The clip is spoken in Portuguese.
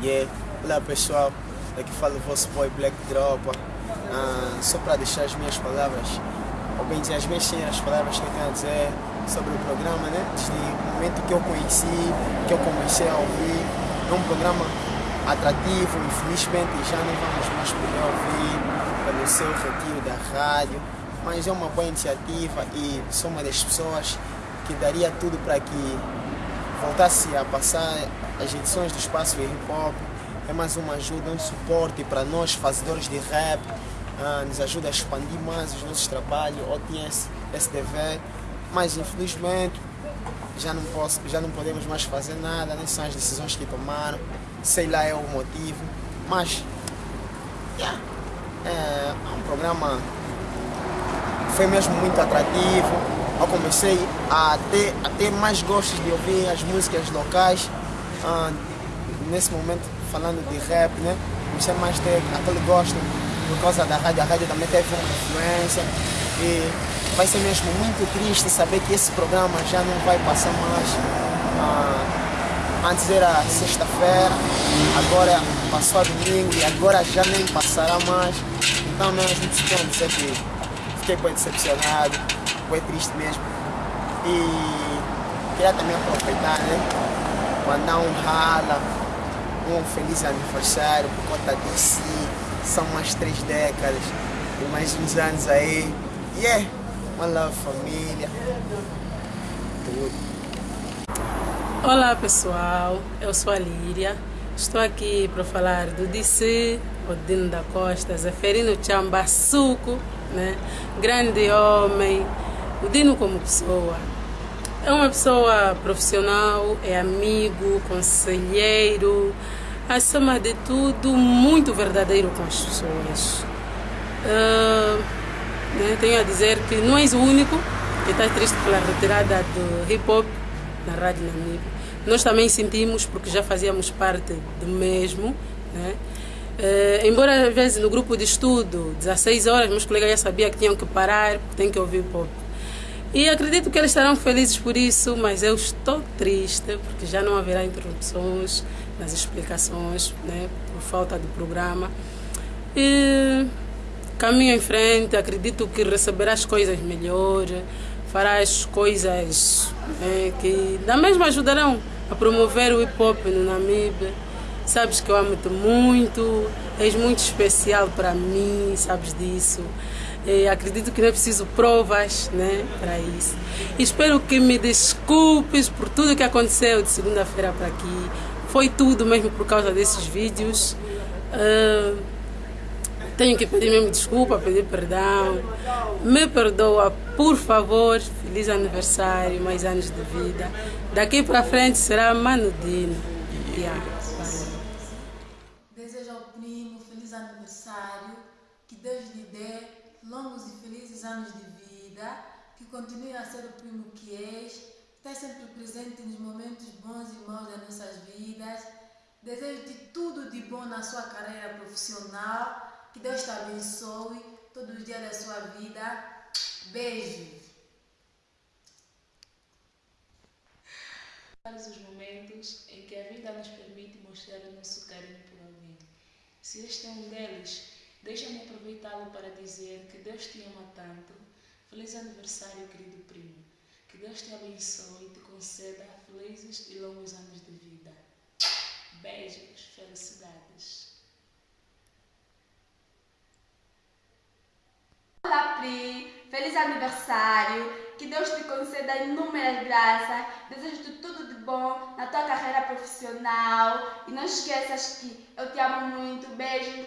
Yeah. Olá pessoal, aqui fala o vosso boy Black Dropa. Ah, só para deixar as minhas palavras, ou bem dizer, as minhas palavras que eu tenho a dizer sobre o programa, né? Desde o momento que eu conheci, que eu comecei a ouvir. É um programa atrativo, infelizmente já não vamos mais poder ouvir pelo seu retiro da rádio, mas é uma boa iniciativa e sou uma das pessoas que daria tudo para que voltasse a passar as edições do Espaço Hip Hop. É mais uma ajuda, um suporte para nós, fazedores de rap, ah, nos ajuda a expandir mais os nossos trabalhos, OTS, SDV, mas infelizmente já não, posso, já não podemos mais fazer nada, nem são as decisões que tomaram, sei lá é o motivo, mas yeah, é um programa foi mesmo muito atrativo. Eu comecei a ter, a ter mais gostos de ouvir as músicas locais. Ah, nesse momento, falando de rap, né? Comecei mais a ter aquele gosto por causa da rádio. A rádio também teve uma influência. E vai ser mesmo muito triste saber que esse programa já não vai passar mais. Ah, antes era sexta-feira, agora passou a domingo e agora já nem passará mais. Então mesmo tenho a dizer que fiquei bem decepcionado, foi triste mesmo. E queria também aproveitar, né? Mandar um rala, um feliz aniversário por conta de si. São mais três décadas e mais uns anos aí. E yeah, é uma love família. Tudo. Olá pessoal, eu sou a Líria. Estou aqui para falar do DC, Odino da Costa, Zeferino Chambaçuco, né? grande homem, o Dino como pessoa. É uma pessoa profissional, é amigo, conselheiro, acima de tudo, muito verdadeiro com as pessoas. Uh, né, tenho a dizer que não és o único que está triste pela retirada do hip hop na Rádio Namib. Nós também sentimos, porque já fazíamos parte do mesmo. Né? Uh, embora às vezes no grupo de estudo, 16 horas, meus colegas já sabiam que tinham que parar, porque têm que ouvir hip hop. E acredito que eles estarão felizes por isso, mas eu estou triste porque já não haverá interrupções nas explicações, né, por falta de programa. E caminho em frente, acredito que receberás coisas melhores, farás coisas né, que da mesma ajudarão a promover o hip hop no Namíbia. Sabes que eu amo-te muito, és muito especial para mim, sabes disso. E acredito que não é preciso provas né, para isso. Espero que me desculpes por tudo que aconteceu de segunda-feira para aqui. Foi tudo mesmo por causa desses vídeos. Uh, tenho que pedir mesmo desculpa, pedir perdão. Me perdoa, por favor. Feliz aniversário, mais anos de vida. Daqui para frente será Manudino. Yeah. Desejo ao primo feliz aniversário, que Deus lhe dê longos e felizes anos de vida, que continue a ser o primo que és, esteja sempre presente nos momentos bons e maus das nossas vidas. Desejo-te tudo de bom na sua carreira profissional, que Deus te abençoe todos os dias da sua vida. Beijos! os momentos em que a vida nos permite mostrar o nosso carinho por alguém. Se este é um deles, deixa-me aproveitá-lo para dizer que Deus te ama tanto. Feliz aniversário, querido primo. Que Deus te abençoe e te conceda felizes e longos anos de vida. Beijos, felicidades. Olá, Pri! Feliz aniversário! Que Deus te conceda inúmeras graças. Desejo-te tudo bom na tua carreira profissional. E não esqueças que eu te amo muito. Beijo!